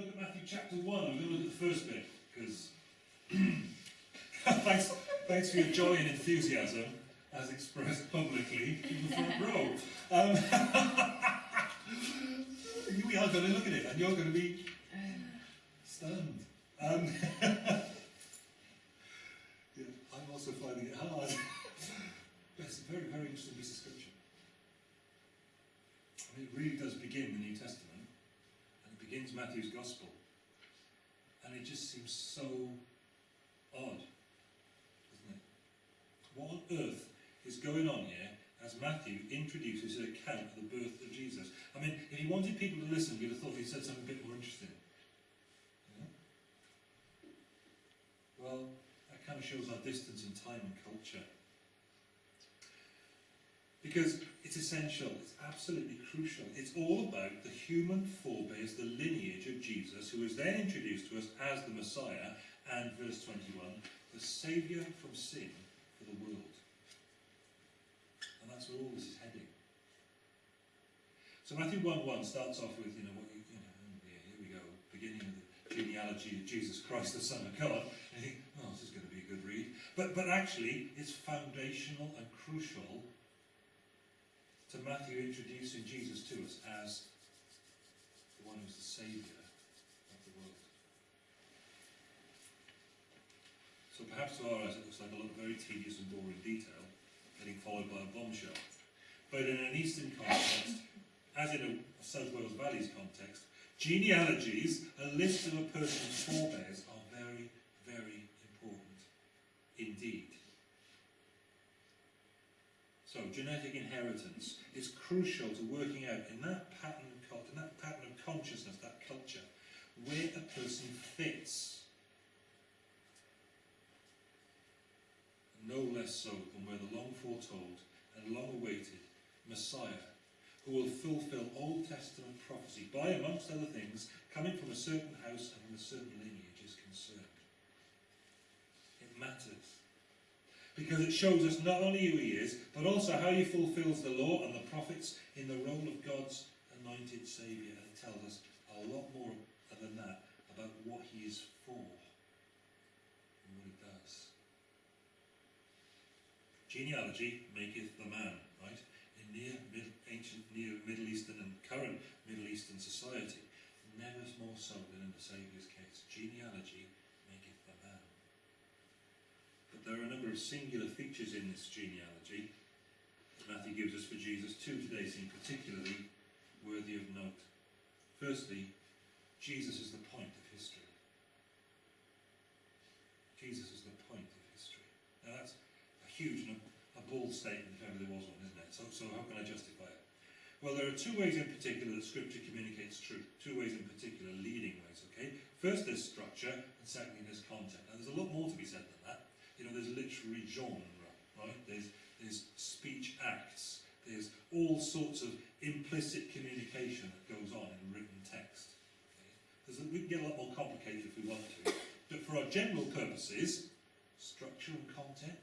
look at Matthew chapter 1. We're going to look at the first bit, because thanks, thanks for your joy and enthusiasm, as expressed publicly in the front row. Um, we are going to look at it, and you're going to be stunned. Um, yeah, I'm also finding it hard. but it's a very, very interesting piece of scripture. I mean, it really does begin the New Testament, Matthew's Gospel. And it just seems so odd, doesn't it? What on earth is going on here as Matthew introduces an account of the birth of Jesus? I mean, if he wanted people to listen, we'd have thought he'd said something a bit more interesting. Well, that kind of shows our distance in time and culture. Because it's essential, it's absolutely crucial. It's all about the human forebears, the lineage of Jesus, who is then introduced to us as the Messiah, and verse 21, the Saviour from sin for the world. And that's where all this is heading. So Matthew 1 1 starts off with, you know, what you, you know, oh here we go, beginning of the genealogy of Jesus Christ, the Son of God. And you think, oh, this is going to be a good read. But, but actually, it's foundational and crucial to Matthew introducing Jesus to us as the one who's the Saviour of the world. So perhaps to our eyes it looks like a lot of very tedious and boring detail, getting followed by a bombshell. But in an Eastern context, as in a South Wales Valleys context, genealogies, a list of a person's forebears, are very, very important indeed. So genetic inheritance is crucial to working out in that pattern of in that pattern of consciousness, that culture, where a person fits. No less so than where the long foretold and long awaited Messiah, who will fulfill Old Testament prophecy by, amongst other things, coming from a certain house and from a certain lineage is concerned. It matters because it shows us not only who he is, but also how he fulfills the law and the prophets in the role of God's anointed Saviour. It tells us a lot more than that about what he is for and what he does. Genealogy maketh the man, right? In near, mid, ancient, near Middle Eastern and current Middle Eastern society, never more so than in the Saviour's case. Genealogy there are a number of singular features in this genealogy that Matthew gives us for Jesus. Two today seem particularly worthy of note. Firstly, Jesus is the point of history. Jesus is the point of history. Now that's a huge, a bold statement if ever there was one, isn't it? So, so how can I justify it? Well, there are two ways in particular that Scripture communicates truth. Two ways in particular, leading ways, okay? First, there's structure, and secondly, there's content. Now, there's a lot more to be said than that. You know, there's literary genre, right? There's, there's speech acts. There's all sorts of implicit communication that goes on in written text. Okay? we can get a lot more complicated if we want to. But for our general purposes, structure and content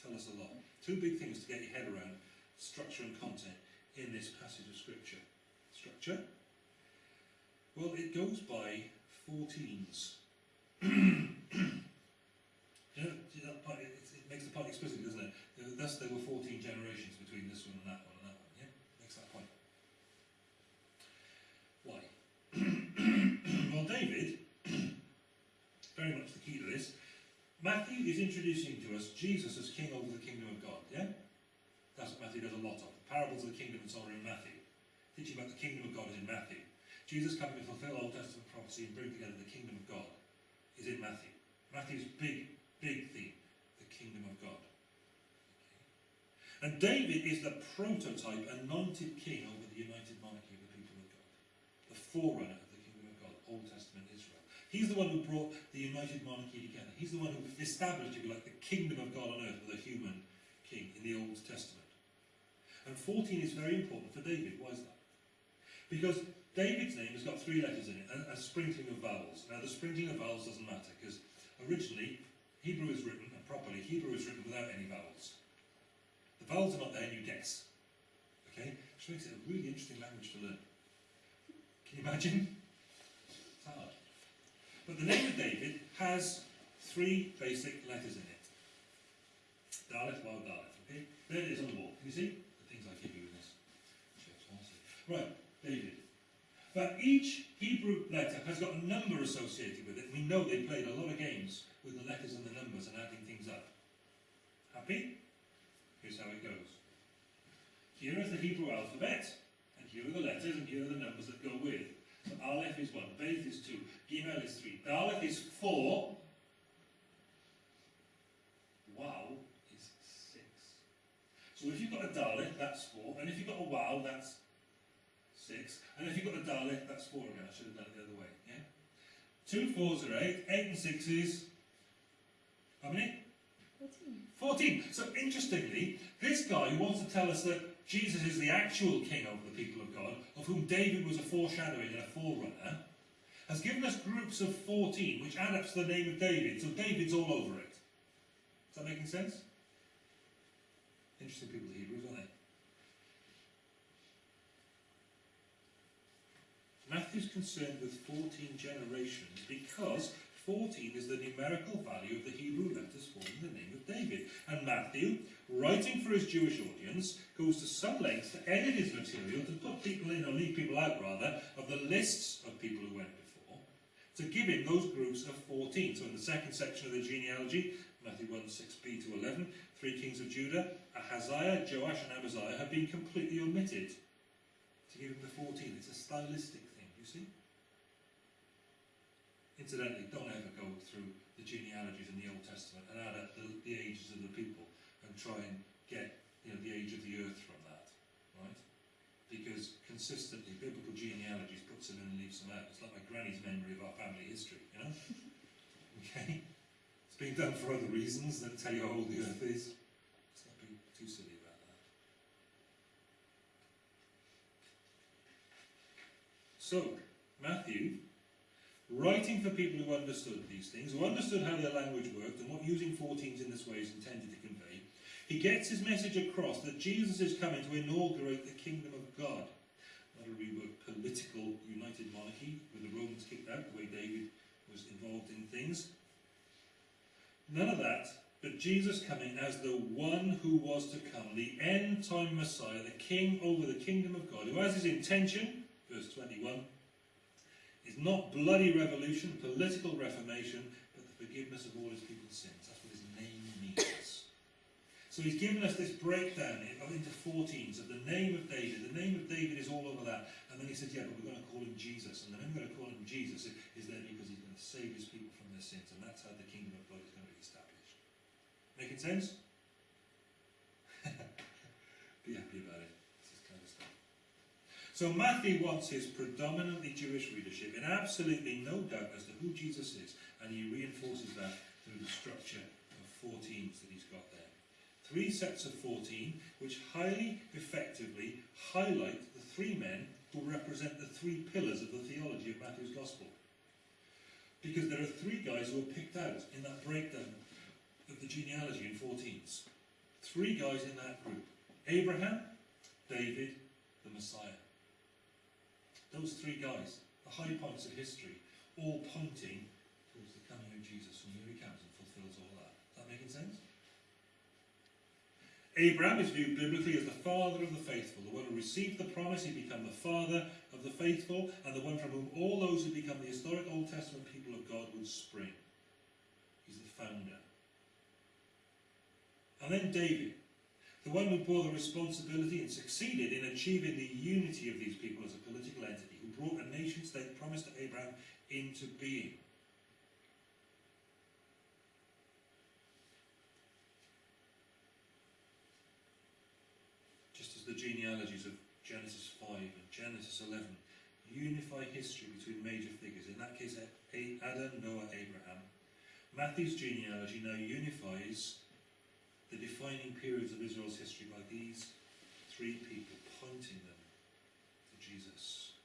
tell us a lot. Two big things to get your head around structure and content in this passage of Scripture. Structure? Well, it goes by 14s. You know, that part, it, it makes the point explicit, doesn't it? Thus there were 14 generations between this one and that one and that one. Yeah, makes that point. Why? well, David, very much the key to this, Matthew is introducing to us Jesus as king over the kingdom of God, yeah? That's what Matthew does a lot of. The parables of the kingdom and so on are in Matthew. Teaching about the kingdom of God is in Matthew. Jesus coming to fulfill Old Testament prophecy and bring together the kingdom of God is in Matthew. Matthew's big the kingdom of God. And David is the prototype, anointed king over the united monarchy of the people of God. The forerunner of the kingdom of God, Old Testament Israel. He's the one who brought the united monarchy together. He's the one who established, if you like, the kingdom of God on earth with a human king in the Old Testament. And 14 is very important for David. Why is that? Because David's name has got three letters in it, a, a sprinkling of vowels. Now, the sprinkling of vowels doesn't matter, because originally Hebrew is written, and properly, Hebrew is written without any vowels. The vowels are not there and you guess. Okay? Which makes it a really interesting language to learn. Can you imagine? It's hard. But the name of David has three basic letters in it. Daleth, Waw, Daleth. Okay? There it is on the wall. Can you see? The things I give you in this. Right, David. But each Hebrew letter has got a number associated with it. We know they played a lot of games with the letters and the numbers and adding things up. Happy? Here's how it goes. Here is the Hebrew alphabet, and here are the letters, and here are the numbers that go with. So Aleph is one, Beth is two, Gimel is three, Daleth is four, Waw is six. So if you've got a Daleth, that's four, and if you've got a Waw, that's six, and if you've got a Daleth, that's four again. I should have done it the other way, yeah? Two fours are eight, eight and six is, how many? 14. 14. So interestingly, this guy who wants to tell us that Jesus is the actual king over the people of God, of whom David was a foreshadowing and a forerunner, has given us groups of 14 which add up to the name of David. So David's all over it. Is that making sense? Interesting people, the Hebrews, aren't they? Matthew's concerned with 14 generations because 14 is the numerical value of the Hebrew letters forming the name of David. And Matthew, writing for his Jewish audience, goes to some lengths to edit his material, to put people in, or leave people out rather, of the lists of people who went before, to give him those groups of 14. So in the second section of the genealogy, Matthew 1, 6b to 11, three kings of Judah, Ahaziah, Joash and Amaziah have been completely omitted to give him the 14. It's a stylistic thing, you see? Incidentally, don't ever go through the genealogies in the Old Testament and add up the, the ages of the people and try and get you know, the age of the earth from that, right? Because consistently, biblical genealogies puts them in and leaves them out. It's like my granny's memory of our family history, you know? okay? It's been done for other reasons than tell you how old the earth is. Let's not be too silly about that. So, Matthew writing for people who understood these things, who understood how their language worked and what using 14s in this way is intended to convey, he gets his message across that Jesus is coming to inaugurate the kingdom of God. Not a real political united monarchy with the Romans kicked out, the way David was involved in things. None of that, but Jesus coming as the one who was to come, the end time Messiah, the king over the kingdom of God, who has his intention, verse 21, is not bloody revolution, political reformation, but the forgiveness of all his people's sins. That's what his name means. So he's given us this breakdown into 14s of the name of David. The name of David is all over that. And then he said, yeah, but we're going to call him Jesus. And the reason we're going to call him Jesus is there because he's going to save his people from their sins. And that's how the kingdom of God is going to be established. Making sense? be happy about it. This kind of stuff. So Matthew wants his predominantly Jewish readership in absolutely no doubt as to who Jesus is, and he reinforces that through the structure of 14s that he's got there. Three sets of 14, which highly effectively highlight the three men who represent the three pillars of the theology of Matthew's Gospel. Because there are three guys who are picked out in that breakdown of the genealogy in 14s. Three guys in that group. Abraham, David, the Messiah. Those three guys, the high points of history, all pointing towards the coming of Jesus, from here he comes and fulfills all that. Is that making sense? Abraham is viewed biblically as the father of the faithful, the one who received the promise, he became the father of the faithful, and the one from whom all those who become the historic Old Testament people of God would spring. He's the founder. And then David, the one who bore the responsibility and succeeded in achieving the unity of these people as a political entity, who brought a nation state promised to Abraham into being. Just as the genealogies of Genesis 5 and Genesis 11 unify history between major figures, in that case Adam, Noah, Abraham, Matthew's genealogy now unifies the defining periods of Israel's history by these three people pointing them to Jesus.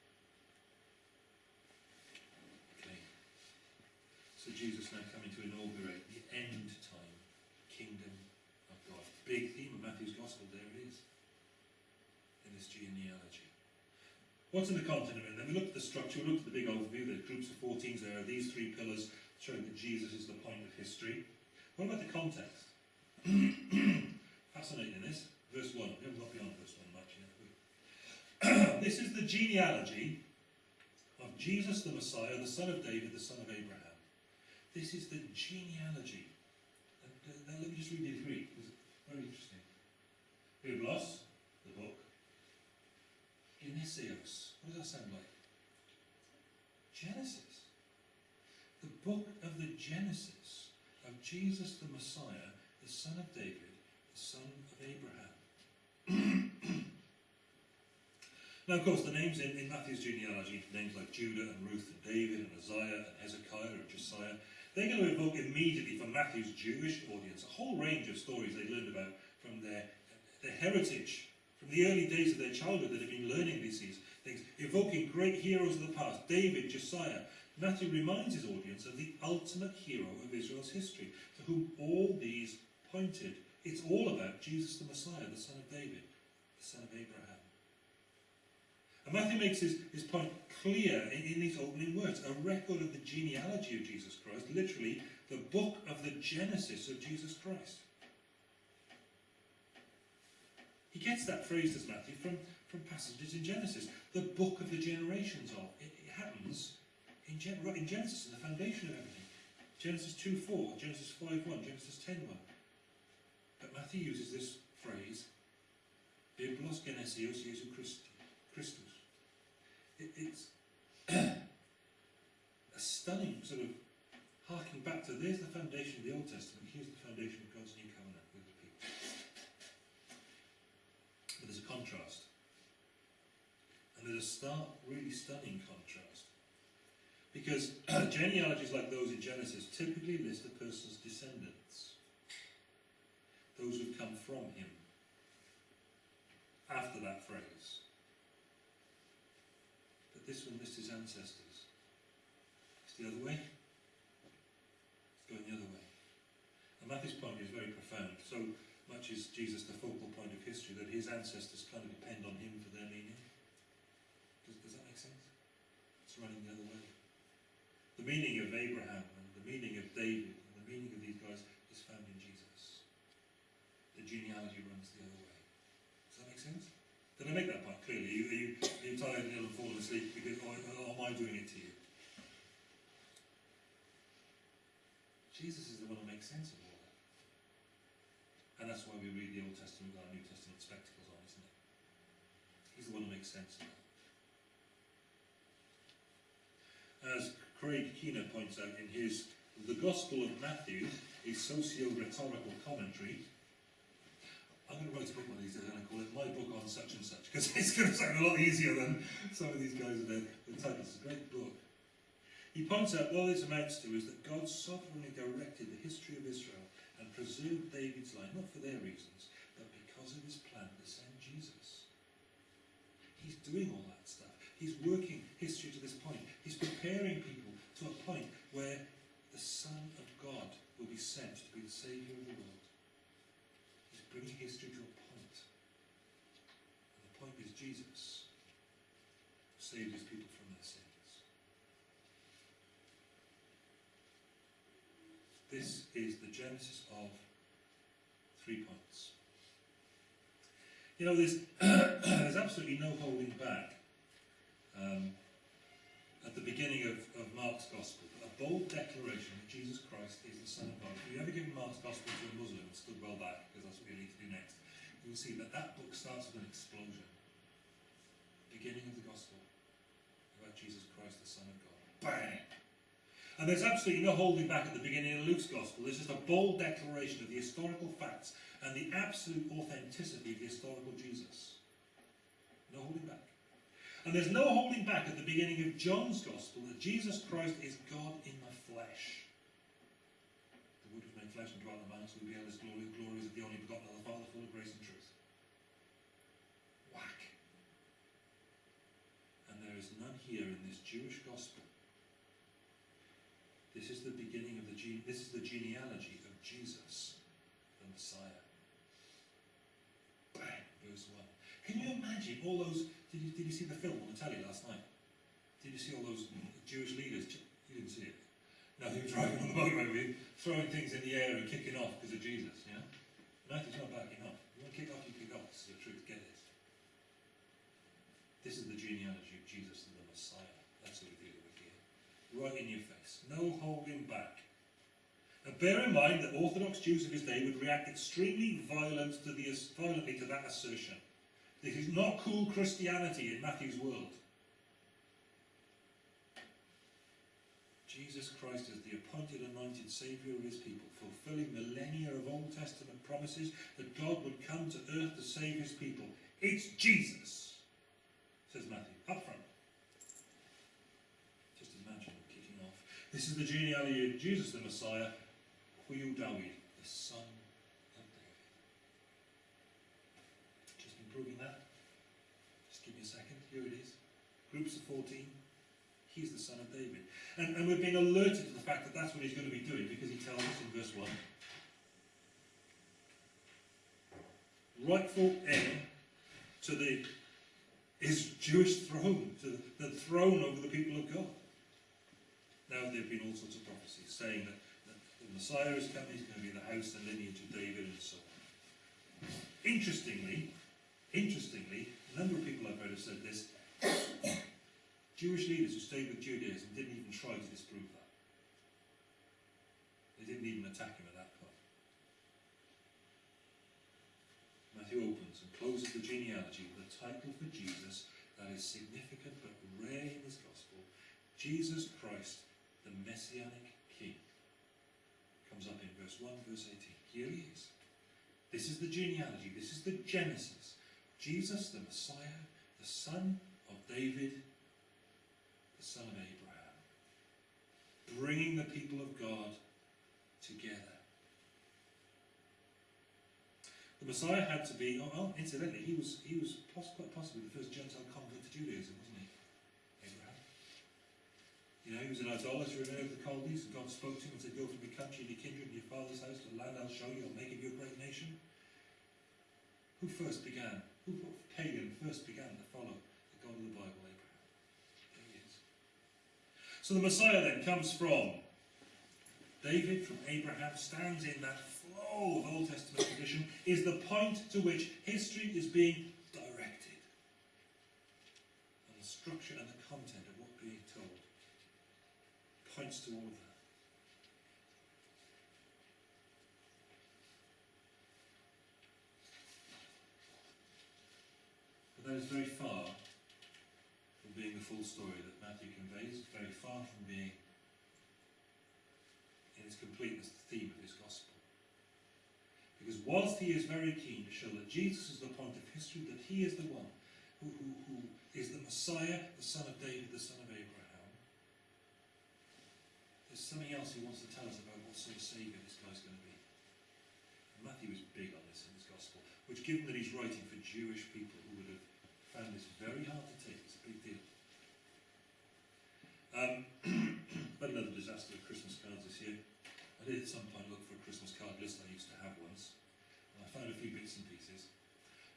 Okay. So Jesus now coming to inaugurate the end time kingdom of God. Big theme of Matthew's Gospel, there it is. In this genealogy. What's in the content of it? Then we looked at the structure, we looked at the big overview, the groups of 14s there, are these three pillars showing that Jesus is the point of history. What about the context? Fascinating this. Verse 1. We haven't got beyond verse 1 much yet. this is the genealogy of Jesus the Messiah, the son of David, the son of Abraham. This is the genealogy. Uh, let me just read Greek, because it's very interesting. Biblos, the book. Genesios. What does that sound like? Genesis. The book of the Genesis of Jesus the Messiah, the son of David, the son of Abraham. now, of course, the names in, in Matthew's genealogy, names like Judah and Ruth and David and Isaiah and Hezekiah and Josiah, they're going to evoke immediately from Matthew's Jewish audience a whole range of stories they learned about from their, their heritage, from the early days of their childhood that have been learning these things, evoking great heroes of the past, David, Josiah. Matthew reminds his audience of the ultimate hero of Israel's history, to whom all these pointed. It's all about Jesus the Messiah, the son of David, the son of Abraham. And Matthew makes his, his point clear in, in these opening words a record of the genealogy of Jesus Christ, literally, the book of the Genesis of Jesus Christ. He gets that phrase, does Matthew, from, from passages in Genesis. The book of the generations of. It, it happens in, in Genesis, in the foundation of everything. Genesis 2 4, Genesis 5 1, Genesis 10 1. But Matthew uses this phrase, Biblos Genesios Jesu Christus. It, it's a stunning sort of harking back to there's the foundation of the Old Testament, here's the foundation of God's new covenant with the people. But there's a contrast. And there's a stark, really stunning contrast. Because genealogies like those in Genesis typically list a person's descendants, those who've come from him, after that phrase. But this one lists his ancestors. It's the other way. It's going the other way. And Matthew's point is very profound. So much is Jesus the focal point of history that his ancestors kind of depend on him for their meaning. Does, does that make sense? It's running the other way. The meaning of Abraham and the meaning of David and the meaning of these guys is found in Jesus. The genealogy runs the other way. Does that make sense? Did I make that point clearly? You, you, you tired and ill and falling asleep because, or, or am I doing it to you? Jesus is the one who makes sense of all that. And that's why we read the Old Testament with our New Testament spectacles on, isn't it? He's the one who makes sense of that. As Craig Keener points out in his The Gospel of Matthew, a socio-rhetorical commentary, I'm going to write a book one of these days and I call it My Book on Such and Such, because it's going to sound a lot easier than some of these guys have the title. It's a great book. He points out what this amounts to is that God sovereignly directed the history of Israel and preserved David's line, not for their reasons, but because of his plan to send Jesus. He's doing all that stuff. He's working history to this point. He's preparing people to a point where the Son of God will be sent to be the Saviour of the world. Bringing history to a point. And the point is Jesus saved his people from their sins. This is the genesis of three points. You know, there's, there's absolutely no holding back um, at the beginning of, of Mark's Gospel, bold declaration that Jesus Christ is the Son of God. If you ever given Mark's Gospel to a Muslim stood well back, because that's what you need to do next, you'll see that that book starts with an explosion. Beginning of the Gospel about Jesus Christ, the Son of God. Bang! And there's absolutely no holding back at the beginning of Luke's Gospel. This is a bold declaration of the historical facts and the absolute authenticity of the historical Jesus. No holding back. And there's no holding back at the beginning of John's Gospel that Jesus Christ is God in the flesh. The Word was made flesh and dwelt among us. We beheld his glory. The glory of the only begotten of the Father, full of grace and truth. Whack. And there is none here in this Jewish Gospel. This is the beginning of the. This is the genealogy of Jesus, the Messiah. Bang, verse one. Can you imagine all those? Did you, did you see the film on the telly last night? Did you see all those Jewish leaders? You didn't see it. No, he was driving on the motorway throwing things in the air and kicking off because of Jesus. You know, Matthew's not backing off. You want to kick off, you kick off. This is the truth. Get it. This is the genealogy of Jesus and the Messiah. That's what we're dealing with here. Right in your face. No holding back. Now bear in mind that Orthodox Jews of his day would react extremely violent to the, violently to that assertion. This is not cool Christianity in Matthew's world. Jesus Christ is the appointed and anointed Saviour of his people, fulfilling millennia of Old Testament promises that God would come to earth to save his people. It's Jesus, says Matthew, up front. Just imagine kicking off. This is the genealogy of Jesus the Messiah, Huyu Dawid, the son of David. Just been proving that. Just give me a second. Here it is. Groups of 14. He's the son of David. And, and we're being alerted to the fact that that's what he's going to be doing because he tells us in verse 1 rightful heir to the his Jewish throne, to the, throne over the people of God. Now there have been all sorts of prophecies saying that, that the Messiah is coming, he's going to be the house and lineage of David and so on. Interestingly, interestingly, a number of people I've heard have said this. Jewish leaders who stayed with Judaism didn't even try to disprove that. They didn't even attack him at that point. Matthew opens and closes the genealogy with a title for Jesus that is significant but rare in his gospel. Jesus Christ, the Messianic King. Comes up in verse 1, verse 18. Here he is. This is the genealogy, this is the Genesis. Jesus, the Messiah, the son of David, the son of Abraham, bringing the people of God together. The Messiah had to be, oh, oh incidentally, he was, he was quite possibly the first Gentile convert to Judaism, wasn't he? Abraham. You know, he was an idolater in of the Chaldees, and God spoke to him and said, Go from your country and your kindred and your father's house to the land I'll show you, I'll make of you a great nation. Who first began, who pagan first began to follow the God of the Bible, Abraham? There he is. So the Messiah then comes from David, from Abraham, stands in that flow of Old Testament tradition, is the point to which history is being directed. And the structure and the content of what being told points to all of that. But that is very far being the full story that Matthew conveys, it's very far from being in its completeness the theme of his gospel. Because whilst he is very keen to show that Jesus is the point of history, that he is the one who, who, who is the Messiah, the son of David, the son of Abraham, there's something else he wants to tell us about what sort of Saviour this guy's going to be. And Matthew is big on this in his gospel, which given that he's writing for Jewish people who would have found this very hard to take, it's a big deal. Um, but another disaster of Christmas cards this year. I did at some point look for a Christmas card list I used to have once. And I found a few bits and pieces.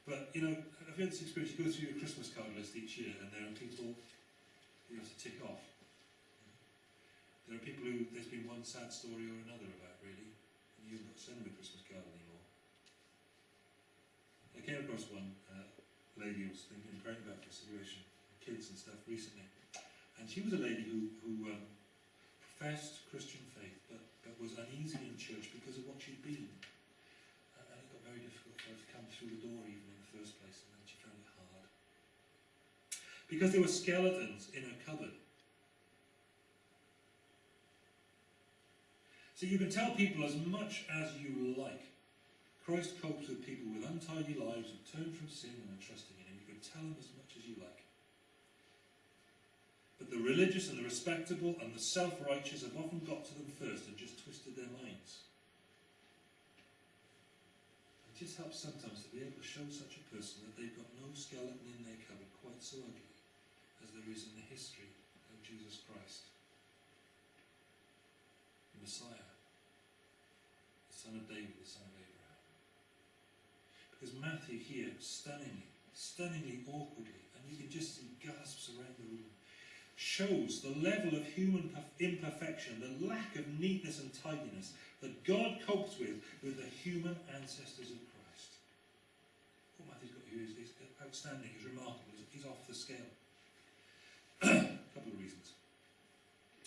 But, you know, I've had this experience. You go through your Christmas card list each year and there are people you have to tick off. There are people who there's been one sad story or another about, really. And you've not send them a Christmas card anymore. I came across one uh, lady who was thinking, praying about consideration, kids and stuff recently. And she was a lady who, who um, professed Christian faith, but, but was uneasy in church because of what she'd been. And, and it got very difficult for her to come through the door even in the first place, and then she found it hard. Because there were skeletons in her cupboard. So you can tell people as much as you like. Christ copes with people with untidy lives who turn from sin and are trusting in him. You can tell them as much as you like. But the religious and the respectable and the self-righteous have often got to them first and just twisted their minds. It just helps sometimes to be able to show such a person that they've got no skeleton in their cupboard quite so ugly as there is in the history of Jesus Christ. The Messiah, the son of David, the son of Abraham. Because Matthew here, stunningly, stunningly awkwardly, and you can just see gasps around the room, shows the level of human imperfection, the lack of neatness and tidiness that God copes with with the human ancestors of Christ. What Matthew's got here is, is outstanding, is remarkable, he's off the scale. A couple of reasons.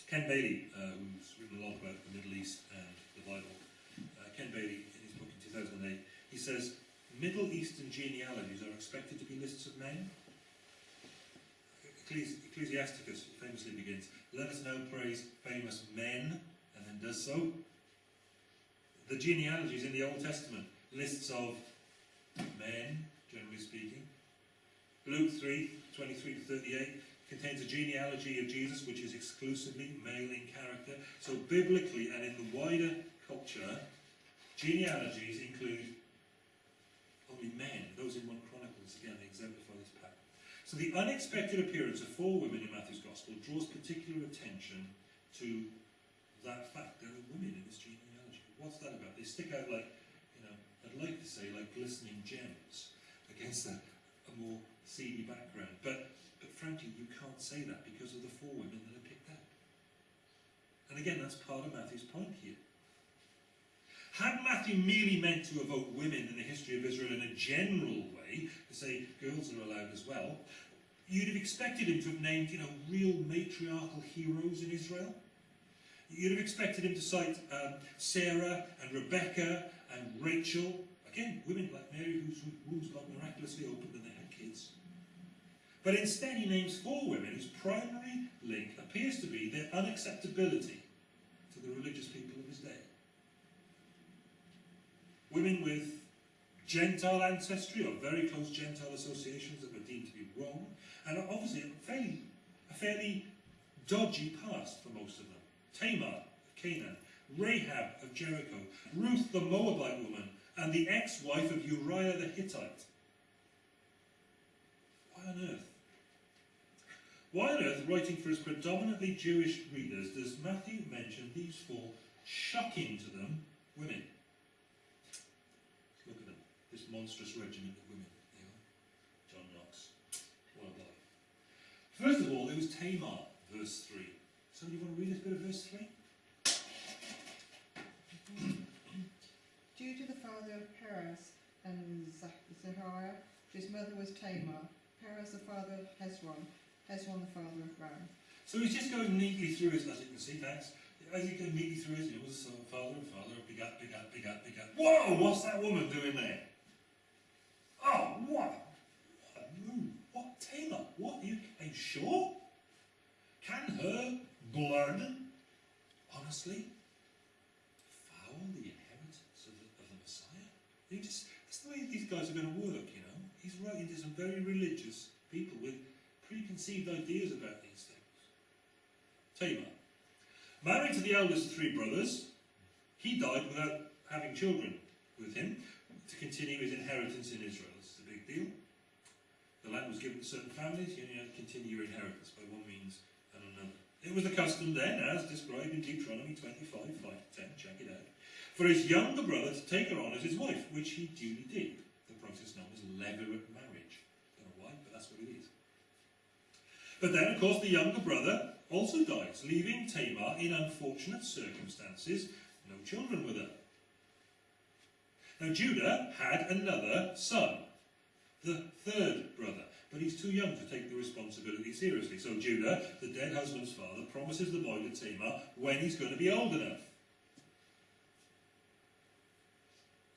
Ken Bailey, uh, who's written a lot about the Middle East and the Bible, uh, Ken Bailey, in his book in 2008, he says, Middle Eastern genealogies are expected to be lists of men. Ecclesiasticus famously begins, let us now praise famous men, and then does so. The genealogies in the Old Testament, lists of men, generally speaking. Luke 3, 23 to 38, contains a genealogy of Jesus which is exclusively male in character. So biblically and in the wider culture, genealogies include only men. Those in 1 Chronicles, again, this pattern. So the unexpected appearance of four women in Matthew's Gospel draws particular attention to that fact. There are women in this genealogy. What's that about? They stick out like, you know, I'd like to say like glistening gems against a, a more seedy background. But but frankly, you can't say that because of the four women that are picked out. And again, that's part of Matthew's point here. Had Matthew merely meant to evoke women in the history of Israel in a general way, to say girls are allowed as well, you'd have expected him to have named, you know, real matriarchal heroes in Israel. You'd have expected him to cite um, Sarah and Rebecca and Rachel. Again, women like Mary whose wombs got miraculously opened and they had kids. But instead he names four women whose primary link appears to be their unacceptability to the religious people of his day. Women with Gentile ancestry or very close Gentile associations that were deemed to be wrong, and obviously a fairly, a fairly dodgy past for most of them. Tamar of Canaan, Rahab of Jericho, Ruth the Moabite woman, and the ex-wife of Uriah the Hittite. Why on earth why on earth, writing for his predominantly Jewish readers, does Matthew mention these four shocking to them women? Look at them, this monstrous regiment of women. John Knox. What a. First of all, there was Tamar, verse 3. Somebody want to read this bit of verse 3? Judah the father of Perez and Zahariah, his mother was Tamar, Perez the father of Hezron, Hezron the father of Ram. So he's just going neatly through his, as you can see, thanks. As he goes neatly through his, it was father and father, begat, begat, begat, begat. Whoa, what's that woman doing there? What? What move? What Tamar? What? Are you, are you sure? Can her blood, honestly, foul the inheritance of the, of the Messiah? You just, that's the way these guys are going to work, you know. He's writing to some very religious people with preconceived ideas about these things. Tamar. Married to the eldest of three brothers, he died without having children with him to continue his inheritance in Israel. Deal. The land was given to certain families, you had to continue your inheritance by one means and another. It was the custom then, as described in Deuteronomy 25, 5 to 10, check it out, for his younger brother to take her on as his wife, which he duly did. The process known as levirate marriage. Don't know why, but that's what it is. But then, of course, the younger brother also dies, leaving Tamar in unfortunate circumstances, no children with her. Now, Judah had another son, the third brother, but he's too young to take the responsibility seriously. So Judah, the dead husband's father, promises the boy to Tamar when he's going to be old enough.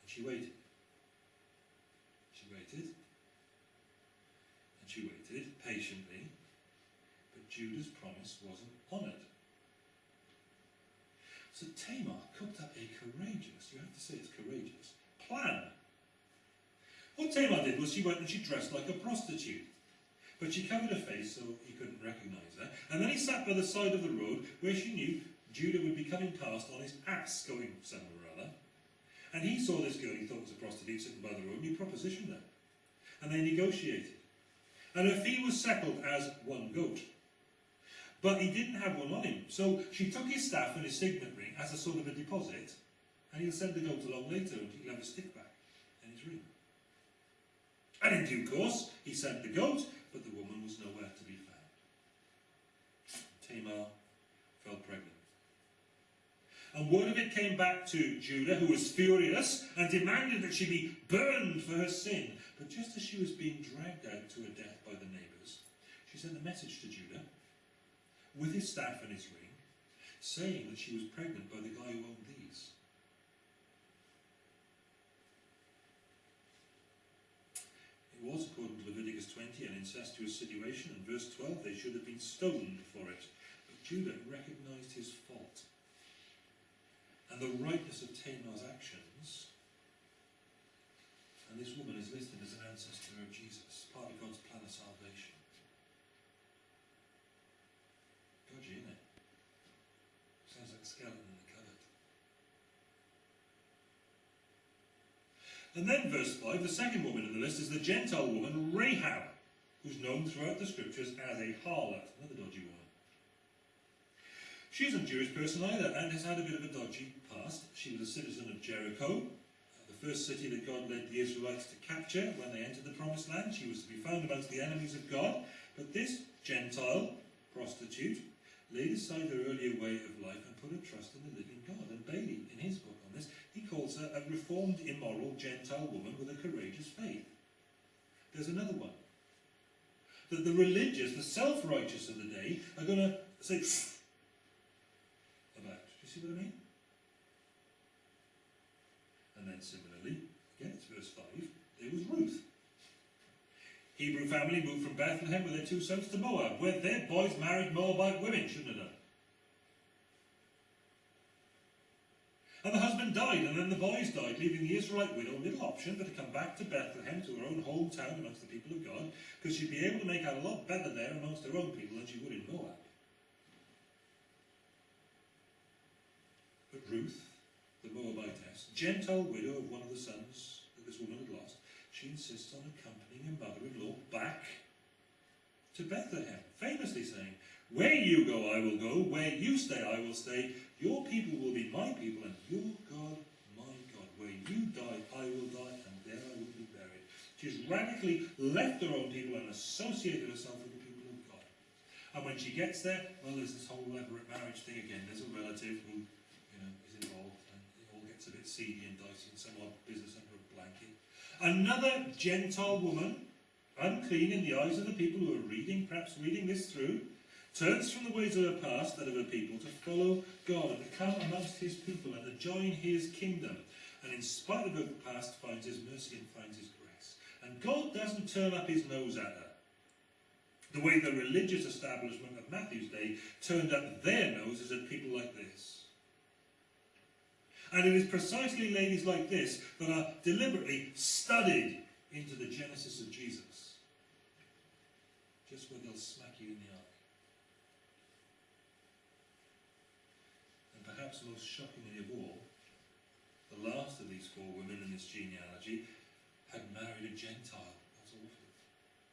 And she waited. She waited. And she waited patiently. But Judah's promise wasn't honoured. So Tamar cooked up a courageous, you have to say it's courageous, plan. What Tamar did was she went and she dressed like a prostitute. But she covered her face so he couldn't recognise her. And then he sat by the side of the road where she knew Judah would be coming past on his ass going somewhere or other. And he saw this girl he thought was a prostitute sitting by the road and he propositioned her. And they negotiated. And her fee was settled as one goat. But he didn't have one on him. So she took his staff and his signet ring as a sort of a deposit, and he'll send the goat along later and he'll have a stick back and his ring. And in due course, he sent the goat, but the woman was nowhere to be found. Tamar fell pregnant. And word of it came back to Judah, who was furious and demanded that she be burned for her sin. But just as she was being dragged out to her death by the neighbours, she sent a message to Judah with his staff and his ring, saying that she was pregnant by the guy who owned these. Was, according to Leviticus 20, an incestuous situation, and verse 12, they should have been stoned for it. But Judah recognised his fault and the rightness of Tamar's actions. And this woman is listed as an ancestor of Jesus, part of God's plan of salvation. Dodgy, isn't it? Sounds like a skeleton in the cupboard. And then verse 5, the second woman in the list is the Gentile woman Rahab, who's known throughout the scriptures as a harlot, another dodgy woman. She isn't a Jewish person either and has had a bit of a dodgy past. She was a citizen of Jericho, uh, the first city that God led the Israelites to capture when they entered the Promised Land. She was to be found amongst the enemies of God. But this Gentile prostitute laid aside her earlier way of life and put her trust in the living God. And Bailey, in his book he calls her a reformed, immoral Gentile woman with a courageous faith. There's another one. That the religious, the self-righteous of the day, are going to say, about. Do you see what I mean? And then similarly, again it's verse 5, there was Ruth. Hebrew family moved from Bethlehem with their two sons to Moab, where their boys married Moabite women, shouldn't have done. And the husband died, and then the boys died, leaving the Israelite widow little option but to come back to Bethlehem, to her own hometown amongst the people of God, because she'd be able to make out a lot better there amongst her own people than she would in Moab. But Ruth, the Moabitess, Gentile widow of one of the sons that this woman had lost, she insists on accompanying her mother-in-law back to Bethlehem, famously saying, Where you go, I will go, where you stay, I will stay, your people will be my people, and your God, my God. Where you die, I will die, and there I will be buried. She's radically left her own people and associated herself with the people of God. And when she gets there, well, there's this whole elaborate marriage thing again. There's a relative who you know, is involved, and it all gets a bit seedy and dicey and some odd business under a blanket. Another Gentile woman, unclean in the eyes of the people who are reading, perhaps reading this through, turns from the ways of her past, that of her people, to follow God and to come amongst his people and to join his kingdom. And in spite of her past, finds his mercy and finds his grace. And God doesn't turn up his nose at her. The way the religious establishment of Matthew's day turned up their noses at people like this. And it is precisely ladies like this that are deliberately studied into the genesis of Jesus. Just where they'll smack you in the eye. And perhaps most shockingly of all, the last of these four women in this genealogy had married a Gentile. That's awful.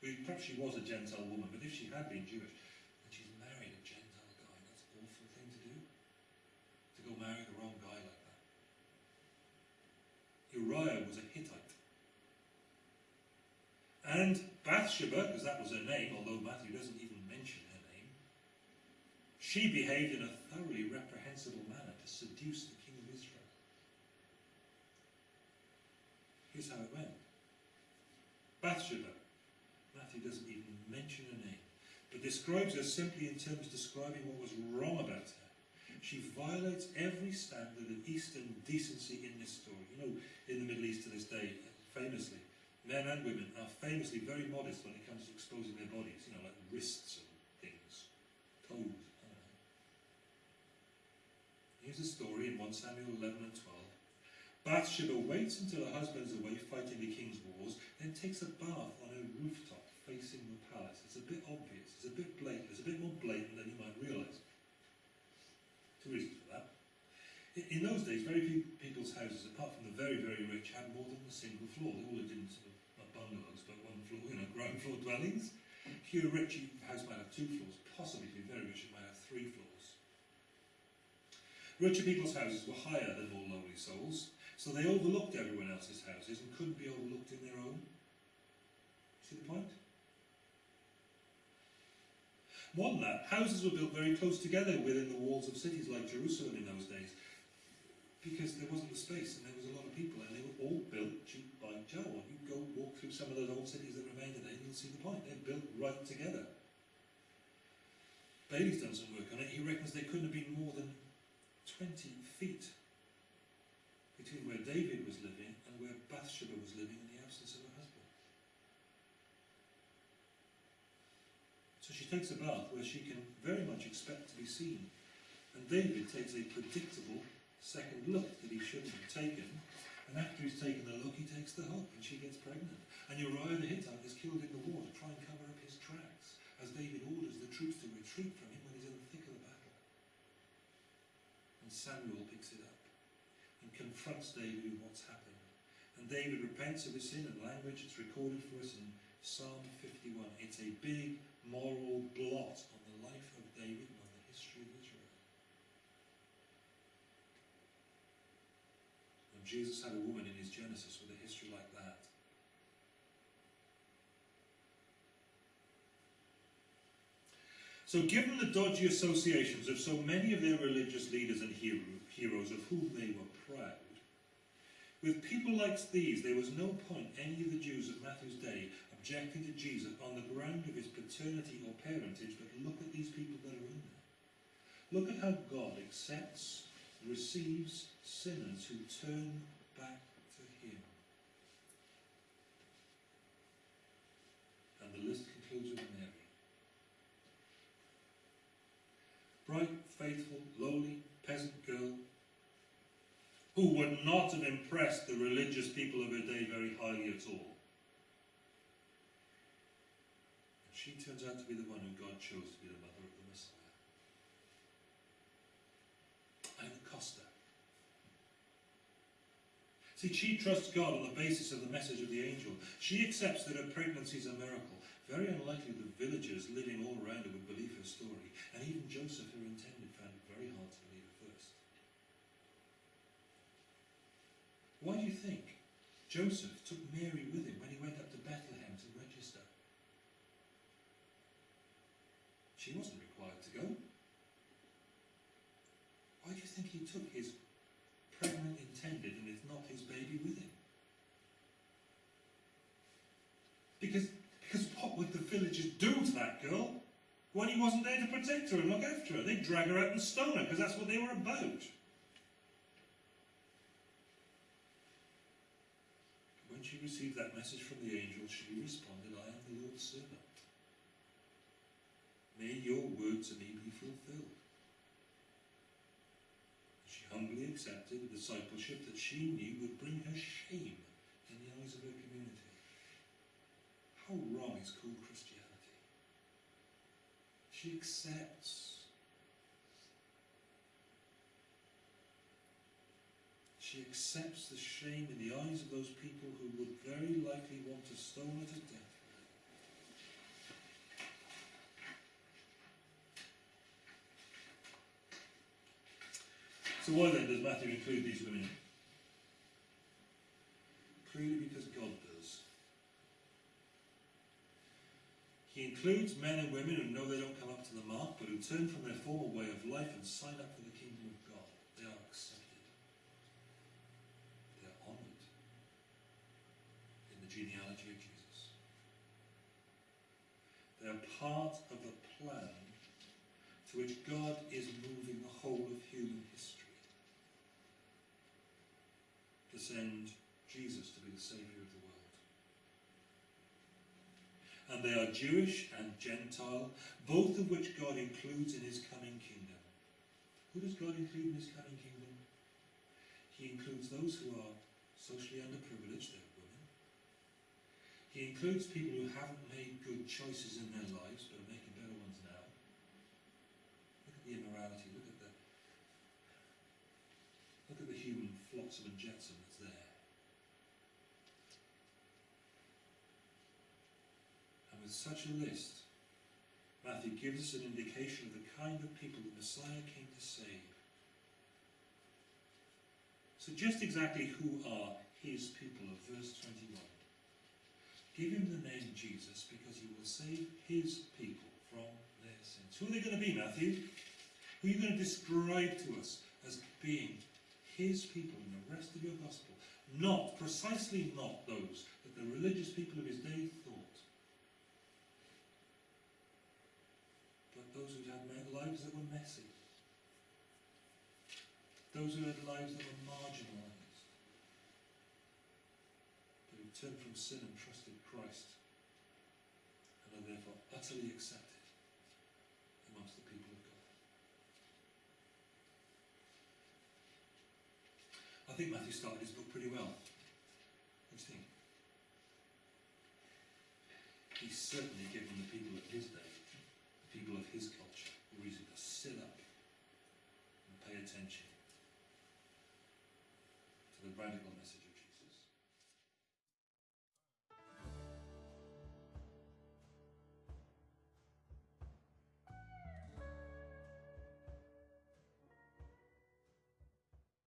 Perhaps she was a Gentile woman, but if she had been Jewish, and she's married a Gentile guy, that's an awful thing to do. To go marry the wrong guy like that. Uriah was a Hittite. And Bathsheba, because that was her name, although Matthew doesn't even mention her name, she behaved in a thoroughly reprehensible manner seduce the king of Israel. Here's how it went. Bathsheba, Matthew doesn't even mention her name, but describes her simply in terms describing what was wrong about her. She violates every standard of Eastern decency in this story. You know, in the Middle East to this day, famously, men and women are famously very modest when it comes to exposing their bodies, you know, like wrists and things, toes. Here's a story in 1 Samuel 11 and 12. Bathsheba waits until her husband's away fighting the king's wars, then takes a bath on a rooftop facing the palace. It's a bit obvious, it's a bit blatant, it's a bit more blatant than you might realise. Two reasons for that. In, in those days, very few people's houses, apart from the very, very rich, had more than a single floor. They all lived in sort of, not bungalows, but one floor, you know, ground floor dwellings. If you're rich, your house might have two floors. Possibly, if you're very rich, it might have three floors. Richer people's houses were higher than more lowly souls, so they overlooked everyone else's houses and couldn't be overlooked in their own. See the point? More than that, houses were built very close together within the walls of cities like Jerusalem in those days because there wasn't the space and there was a lot of people and they were all built by jowl. You go walk through some of those old cities that remain today and you'll see the point. They're built right together. Bailey's done some work on it. He reckons there couldn't have been more than 20 feet between where David was living and where Bathsheba was living in the absence of her husband. So she takes a bath where she can very much expect to be seen. And David takes a predictable second look that he shouldn't have taken. And after he's taken the look, he takes the hook and she gets pregnant. And Uriah the Hittite is killed in the war to try and cover up his tracks as David orders the troops to retreat from him when he's in the thick of the battle. And Samuel picks it up and confronts David with what's happened. And David repents of his sin and language. It's recorded for us in Psalm 51. It's a big moral blot on the life of David and on the history of Israel. And Jesus had a woman in his Genesis with a history like that. So, given the dodgy associations of so many of their religious leaders and hero, heroes of whom they were proud, with people like these, there was no point any of the Jews of Matthew's day objecting to Jesus on the ground of his paternity or parentage, but look at these people that are in there. Look at how God accepts, receives sinners who turn back to him. And the list concludes with Mary. Bright, faithful, lowly, peasant girl, who would not have impressed the religious people of her day very highly at all. And she turns out to be the one who God chose to be the mother of the Messiah. Ina Costa. See, she trusts God on the basis of the message of the angel. She accepts that her pregnancy is a miracle. Very unlikely the villagers living all around her would believe her story. And even Joseph, her intended, found it very hard to believe at first. Why do you think Joseph took Mary with him when he went up to Bethlehem to register? She wasn't required to go. Why do you think he took his pregnant intended and if not his baby with him? Because, because what would the villagers do to that girl when he wasn't there to protect her and look after her? They'd drag her out and stone her because that's what they were about. When she received that message from the angel, she responded, I am the Lord's servant. May your word to me be fulfilled. She humbly accepted a discipleship that she knew would bring her shame in the eyes of her community. How wrong is called Christianity? She accepts. She accepts the shame in the eyes of those people who would very likely want to stone her to death. So why then does Matthew include these women? Clearly because God does. He includes men and women who know they don't come up to the mark, but who turn from their former way of life and sign up for the kingdom of God. They are accepted. They are honoured in the genealogy of Jesus. They are part of the plan to which God is moving the whole of human history to send Jesus to be the Saviour of the world. And they are Jewish and Gentile, both of which God includes in his coming kingdom. Who does God include in his coming kingdom? He includes those who are socially underprivileged, they're women. He includes people who haven't made good choices in their lives but are making better ones now. Look at the immorality, look at the look at the human flotsam and jetsam that's there. And with such a list, Matthew gives us an indication of the kind of people the Messiah came to save. So just exactly who are his people of verse 21? Give him the name Jesus because he will save his people from their sins. Who are they going to be, Matthew? Who are you going to describe to us as being his people in the rest of your gospel? Not, precisely not those that the religious people of his day thought, but those who had lives that were messy, those who had lives that were marginalised, but who turned from sin and trusted Christ, and are therefore utterly accepted amongst the people of God. I think Matthew started his book pretty well. What do you think? He's certainly